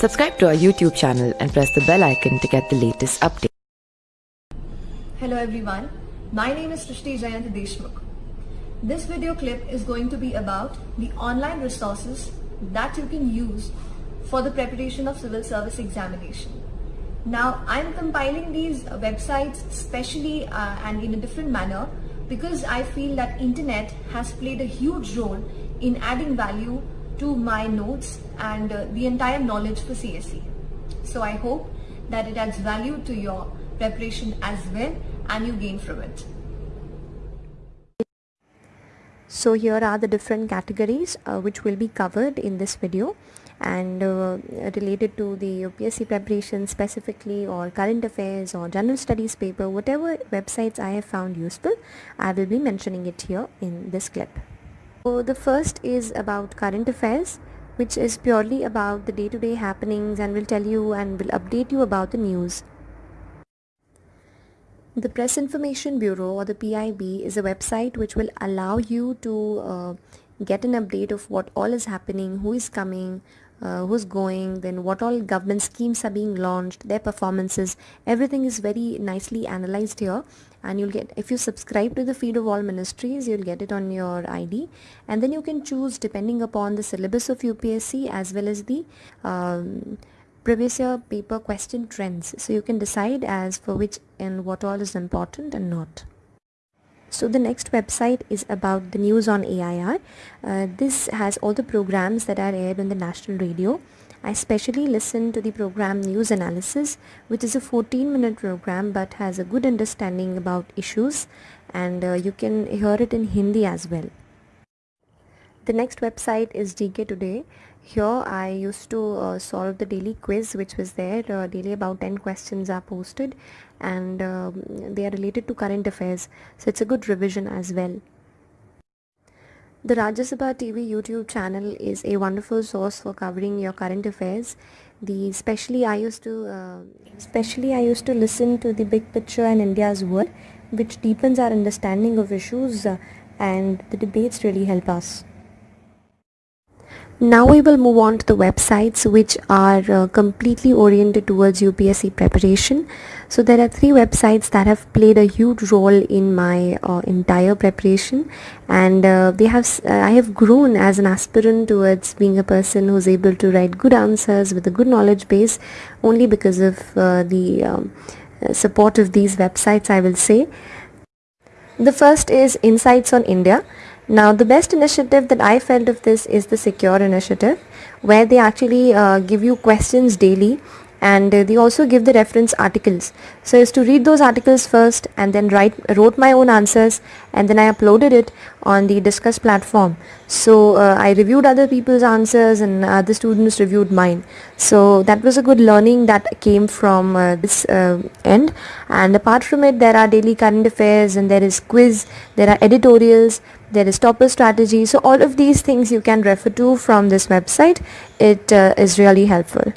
Subscribe to our YouTube channel and press the bell icon to get the latest updates. Hello everyone, my name is Srishti Jayant Deshmukh. This video clip is going to be about the online resources that you can use for the preparation of civil service examination. Now I'm compiling these websites specially uh, and in a different manner because I feel that internet has played a huge role in adding value to my notes and uh, the entire knowledge for CSE. So I hope that it adds value to your preparation as well and you gain from it. So here are the different categories uh, which will be covered in this video and uh, related to the UPSC preparation specifically or current affairs or general studies paper whatever websites I have found useful I will be mentioning it here in this clip. So the first is about current affairs which is purely about the day-to-day -day happenings and will tell you and will update you about the news. The Press Information Bureau or the PIB is a website which will allow you to uh, get an update of what all is happening, who is coming, uh, who's going, then what all government schemes are being launched, their performances, everything is very nicely analyzed here and you'll get, if you subscribe to the feed of all ministries, you'll get it on your ID and then you can choose depending upon the syllabus of UPSC as well as the um, previous year paper question trends. So you can decide as for which and what all is important and not. So the next website is about the news on AIR. Uh, this has all the programs that are aired on the national radio. I especially listen to the program News Analysis which is a 14 minute program but has a good understanding about issues and uh, you can hear it in Hindi as well. The next website is GK Today here I used to uh, solve the daily quiz which was there uh, daily about 10 questions are posted and um, they are related to current affairs. So it's a good revision as well. The Rajya Sabha TV YouTube channel is a wonderful source for covering your current affairs. The especially I used to uh, especially I used to listen to the big picture and India's world which deepens our understanding of issues uh, and the debates really help us now we will move on to the websites which are uh, completely oriented towards UPSC preparation. So there are three websites that have played a huge role in my uh, entire preparation and uh, they have uh, I have grown as an aspirant towards being a person who's able to write good answers with a good knowledge base only because of uh, the um, uh, support of these websites I will say. The first is Insights on India now the best initiative that I felt of this is the secure initiative where they actually uh, give you questions daily and uh, they also give the reference articles. So is to read those articles first and then write wrote my own answers and then I uploaded it on the discuss platform. So uh, I reviewed other people's answers and other students reviewed mine. So that was a good learning that came from uh, this uh, end. And apart from it there are daily current affairs and there is quiz there are editorials there is topper strategy. So all of these things you can refer to from this website. It uh, is really helpful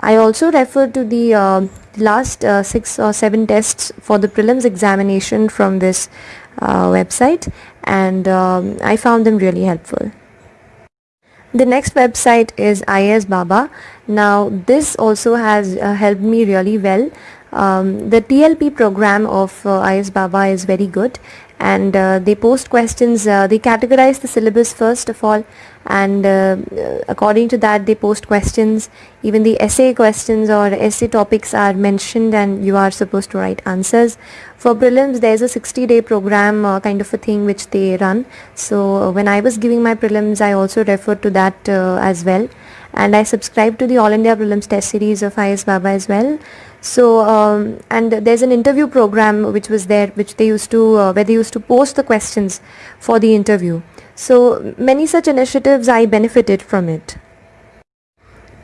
I also refer to the uh, last uh, six or seven tests for the prelims examination from this uh, website and um, I found them really helpful. The next website is IAS Baba. Now this also has uh, helped me really well. Um, the TLP program of uh, IAS Baba is very good and uh, they post questions they categorize the syllabus first of all and uh, according to that they post questions. Even the essay questions or essay topics are mentioned and you are supposed to write answers. For prelims there's a 60 day program uh, kind of a thing which they run. So uh, when I was giving my prelims I also referred to that uh, as well. And I subscribe to the All India Prelims Test Series of IAS Baba as well. So um, and there's an interview program which was there which they used to uh, where they used to post the questions for the interview so many such initiatives I benefited from it.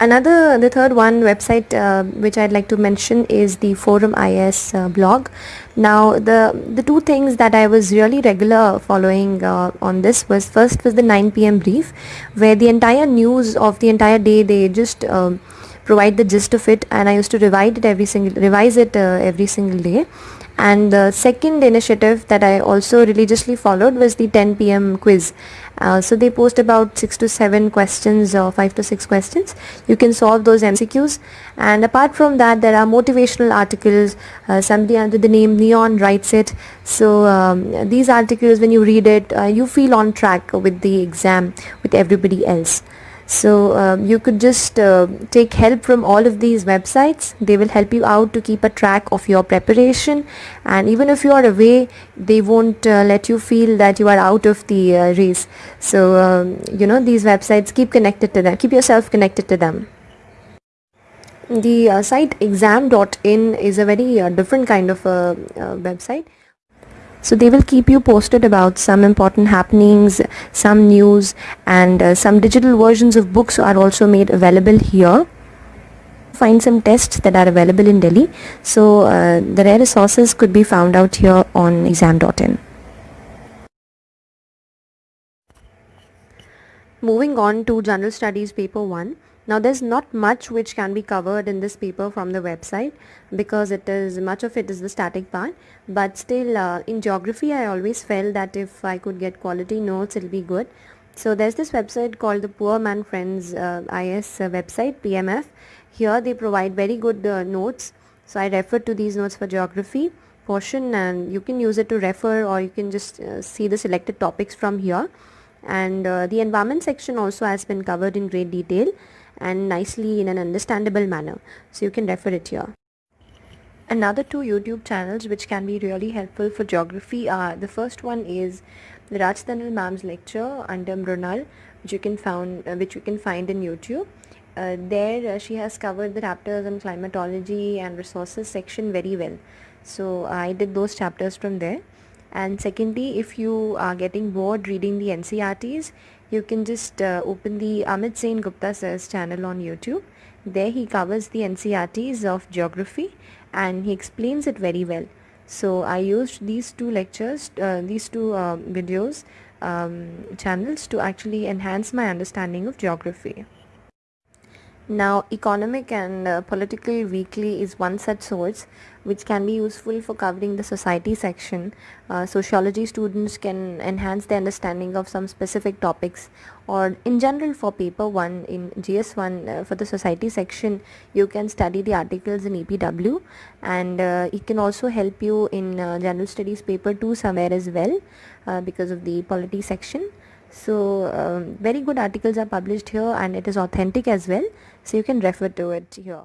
Another the third one website uh, which I'd like to mention is the forum IAS uh, blog. Now the the two things that I was really regular following uh, on this was first was the 9 pm brief where the entire news of the entire day they just um, provide the gist of it and I used to revise it every single revise it uh, every single day and the second initiative that I also religiously followed was the 10 pm quiz Uh, so they post about 6 to 7 questions or 5 to 6 questions. You can solve those MCQs and apart from that there are motivational articles. Uh, somebody under the name Neyawn writes it. So um, these articles when you read it uh, you feel on track with the exam with everybody else so um, you could just uh, take help from all of these websites. They will help you out to keep a track of your preparation. And even if you are away they won't uh, let you feel that you are out of the uh, race. So um, you know these websites keep connected to them. Keep yourself connected to them. The uh, site exam.in is a very uh, different kind of a website so they will keep you posted about some important happenings, some news and uh, some digital versions of books are also made available here find some tests that are available in Delhi. So uh, the rare resources could be found out here on exam.in. Moving on to General Studies paper 1. Now there's not much which can be covered in this paper from the website because it is much of it is the static part but still uh, in geography I always felt that if I could get quality notes it'll be good. So there's this website called the Poor Man Friends uh, IAS uh, website PMF. Here they provide very good uh, notes so I refer to these notes for geography portion and you can use it to refer or you can just uh, see the selected topics from here and uh, the environment section also has been covered in great detail and nicely in an understandable manner. So you can refer it here. Another two YouTube channels which can be really helpful for geography are the first one is the Rajtanil Ma'am's lecture under Mrunal which you can found uh, which you can find in YouTube. Uh, there uh, she has covered the chapters on climatology and resources section very well. So I did those chapters from there. And secondly, if you are getting bored reading the NCERTs, you can just uh, open the Amit Sen Gupta sir's channel on YouTube. There he covers the NCERTs of geography and he explains it very well. So I used these two lectures, uh, these two uh, videos um, channels to actually enhance my understanding of geography. Now economic and uh, political weekly is one such source which can be useful for covering the society section. Uh, sociology students can enhance their understanding of some specific topics or in general for paper 1 in GS1 uh, for the society section you can study the articles in EPW and uh, it can also help you in uh, general studies paper 2 somewhere as well uh, because of the polity section so um, very good articles are published here and it is authentic as well so you can refer to it here.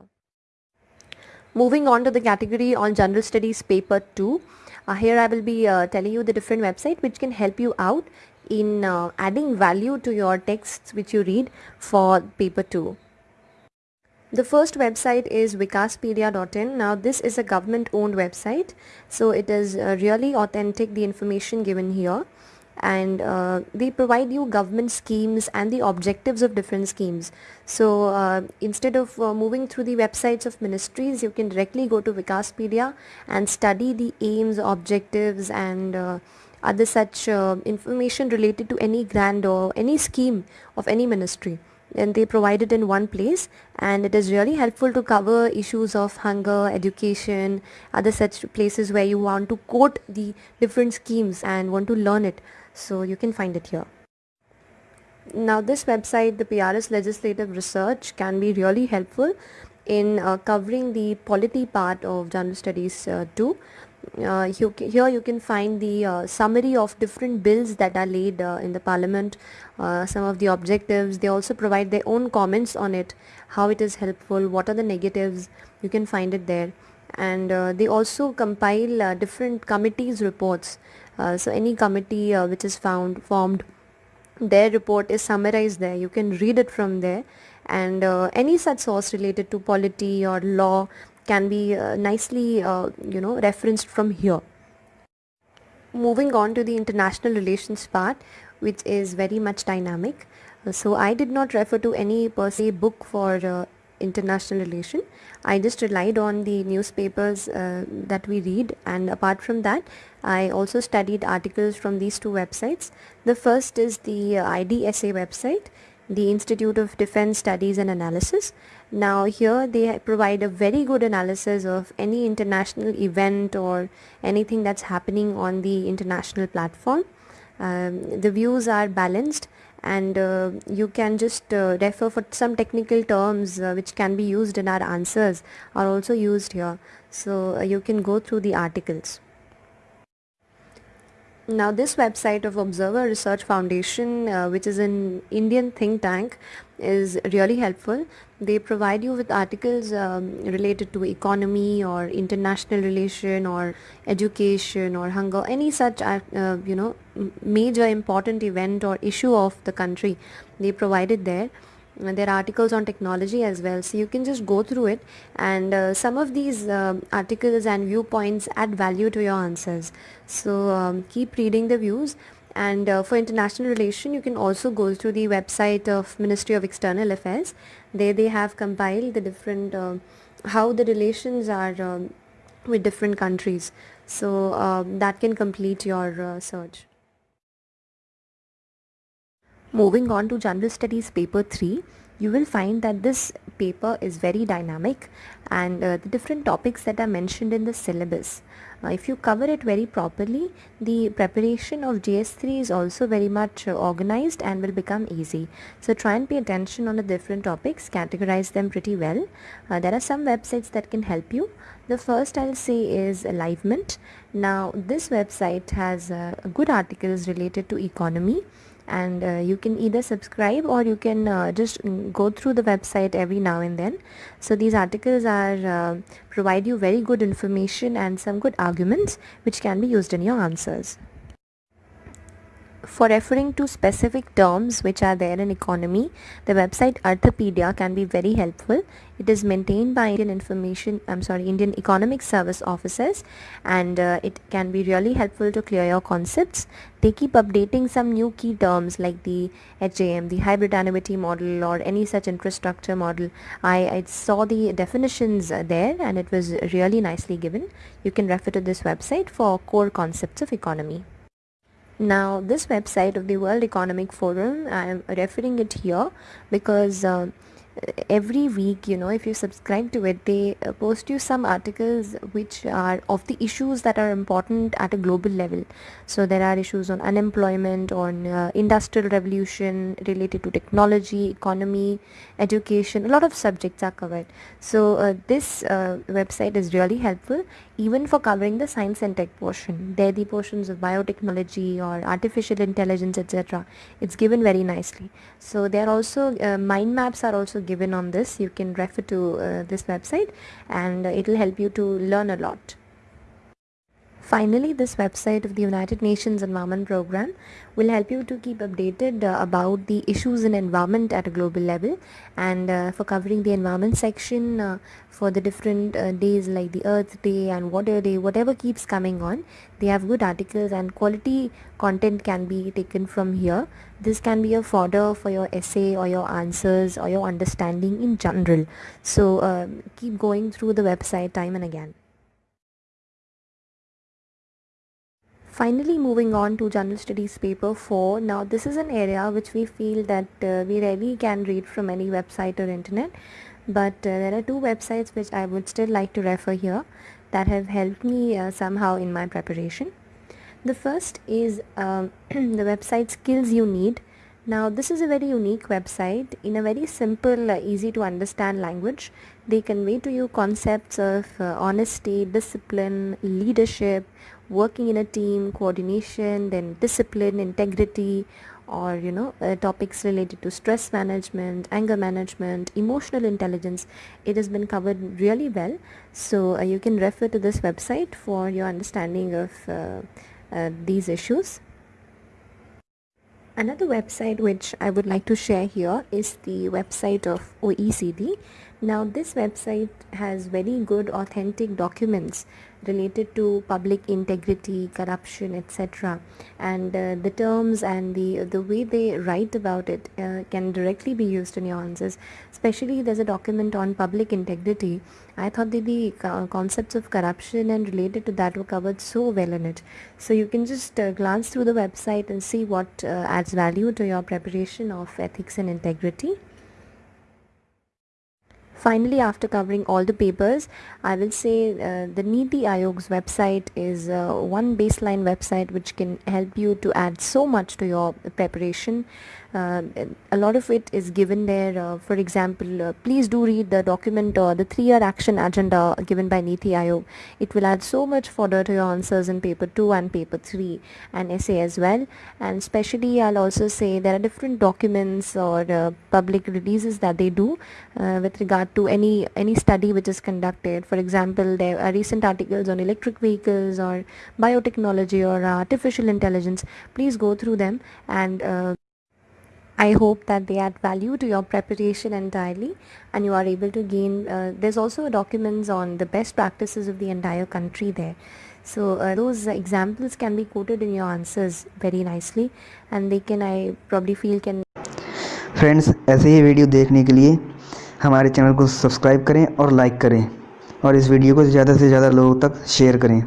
Moving on to the category on general studies paper 2 uh, here I will be uh, telling you the different website which can help you out in uh, adding value to your texts which you read for paper 2 the first website is vikaspedia.in. Now this is a government owned website. So it is uh, really authentic the information given here and uh, they provide you government schemes and the objectives of different schemes. So uh, instead of uh, moving through the websites of ministries, you can directly go to Vikaspedia and study the aims, objectives and uh, other such uh, information related to any grant or any scheme of any ministry and they provide it in one place and it is really helpful to cover issues of hunger, education, other such places where you want to quote the different schemes and want to learn it so you can find it here. Now this website, the PRS Legislative Research can be really helpful in uh, covering the polity part of general studies uh, too. Uh, you, here you can find the uh, summary of different bills that are laid uh, in the parliament, uh, some of the objectives. They also provide their own comments on it, how it is helpful, what are the negatives. You can find it there. And they also compile different committees reports uh, so any committee uh, which is found formed their report is summarized there. You can read it from there. And uh, any such source related to polity or law can be uh, nicely uh, you know referenced from here. Moving on to the international relations part which is very much dynamic. So i did not refer to any per se book for international relation I just relied on the newspapers uh, that we read and apart from that I also studied articles from these two websites. The first is the IDSA website, the Institute of Defense Studies and Analysis. Now here they provide a very good analysis of any international event or anything that's happening on the international platform. Um, the views are balanced and uh, you can just uh, refer for some technical terms uh, which can be used in our answers are also used here. So uh, you can go through the articles. Now this website of Observer Research Foundation uh, which is an Indian think tank is really helpful. They provide you with articles um, related to economy or international relation or education or hunger, any such uh, uh you know major important event or issue of the country. They provide it there there are articles on technology as well so you can just go through it and uh, some of these uh, articles and viewpoints add value to your answers so um, keep reading the views and uh, for international relation you can also go through the website of Ministry of External Affairs. There they have compiled the different uh, how the relations are um, with different countries. So um, that can complete your uh, search. Moving on to General Studies paper 3, you will find that this paper is very dynamic and uh, the different topics that are mentioned in the syllabus. Uh, if you cover it very properly, the preparation of GS3 is also very much uh, organized and will become easy. So try and pay attention on the different topics, categorize them pretty well. Uh, there are some websites that can help you. The first I'll say is Livemint. Now this website has uh, good articles related to economy and uh, you can either subscribe or you can uh, just go through the website every now and then so these articles are uh, provide you very good information and some good arguments which can be used in your answers for referring to specific terms which are there in economy, the website Arthapedia can be very helpful. It is maintained by Indian Information, I'm sorry, Indian Economic Service officers and uh, it can be really helpful to clear your concepts. They keep updating some new key terms like the HAM, the hybrid annuity model or any such infrastructure model. I, I saw the definitions there and it was really nicely given. You can refer to this website for core concepts of economy. Now this website of the World Economic Forum, I am referring it here because uh, every week you know if you subscribe to it they uh, post you some articles which are of the issues that are important at a global level. So there are issues on unemployment on uh, industrial revolution related to technology economy education a lot of subjects are covered. So uh, this uh, website is really helpful even for covering the science and tech portion there the portions of biotechnology or artificial intelligence etc it's given very nicely. So there are also uh, mind maps are also given on this. You can refer to uh, this website and it will help you to learn a lot Finally, this website of the United Nations Environment Program will help you to keep updated uh, about the issues in environment at a global level and uh, for covering the environment section uh, for the different uh, days like the Earth Day and Water Day, whatever keeps coming on, they have good articles and quality content can be taken from here. This can be a fodder for your essay or your answers or your understanding in general. So uh, keep going through the website time and again. Finally moving on to General Studies paper 4. Now this is an area which we feel that uh, we rarely can read from any website or internet but uh, there are two websites which I would still like to refer here that have helped me uh, somehow in my preparation. The first is um, the website Skills You Need. Now this is a very unique website in a very simple, uh, easy to understand language. They convey to you concepts of uh, honesty, discipline, leadership, working in a team, coordination, then discipline, integrity, or you know uh, topics related to stress management anger management emotional intelligence it has been covered really well so uh, you can refer to this website for your understanding of uh, uh these issues Another website which I would like to share here is the website of OECD. Now this website has very good authentic documents related to public integrity, corruption, etc. And uh, the terms and the the way they write about it uh, can directly be used in your answers. Especially there's a document on public integrity. I thought that the concepts of corruption and related to that were covered so well in it. So you can just uh, glance through the website and see what uh, adds value to your preparation of ethics and integrity. Finally, after covering all the papers, I will say uh, the Niti Aayog's website is uh, one baseline website which can help you to add so much to your preparation. Uh, a lot of it is given there. Uh, for example, uh, please do read the document or the three-year action agenda given by Niti Aayog. It will add so much fodder to your answers in paper 2 and paper 3 and essay as well. And especially I'll also say there are different documents or uh, public releases that they do with regard to any any study which is conducted. For example, there are recent articles on electric vehicles or biotechnology or artificial intelligence. Please go through them and uh, I hope that they add value to your preparation entirely and you are able to gain, uh, there's also documents on the best practices of the entire country there. So uh, those examples can be quoted in your answers very nicely and they can, I probably feel can friends ऐसे ही video देखने के लिए हमारे channel को subscribe करें और like करें और इस वीडियो को ज़्यादा से ज़्यादा लोगों तक शेयर करें।